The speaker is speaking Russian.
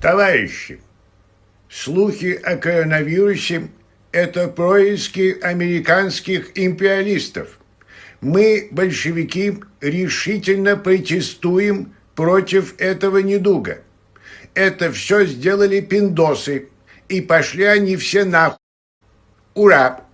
Товарищи, слухи о коронавирусе – это происки американских империалистов. Мы, большевики, решительно протестуем против этого недуга. Это все сделали пиндосы, и пошли они все нахуй. Ура!